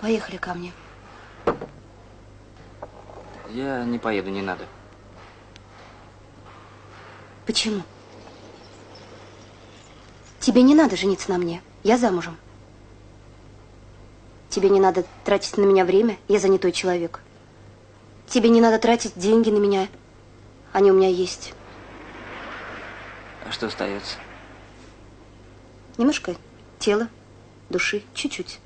Поехали ко мне. Я не поеду, не надо. Почему? Тебе не надо жениться на мне. Я замужем. Тебе не надо тратить на меня время. Я занятой человек. Тебе не надо тратить деньги на меня. Они у меня есть. А что остается? Немножко тела, души, чуть-чуть.